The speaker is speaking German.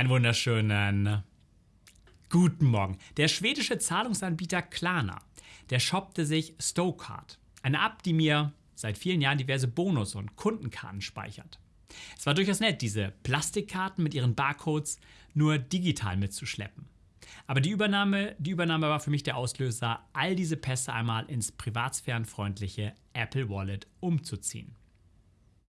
Einen wunderschönen äh, guten Morgen. Der schwedische Zahlungsanbieter Klarna, der shoppte sich Stowcard, eine App, die mir seit vielen Jahren diverse Bonus- und Kundenkarten speichert. Es war durchaus nett, diese Plastikkarten mit ihren Barcodes nur digital mitzuschleppen. Aber die Übernahme, die Übernahme war für mich der Auslöser, all diese Pässe einmal ins privatsphärenfreundliche Apple Wallet umzuziehen.